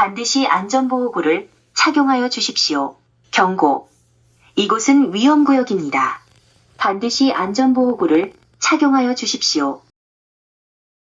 반드시 안전보호구를 착용하여 주십시오. 경고. 이곳은 위험구역입니다. 반드시 안전보호구를 착용하여 주십시오.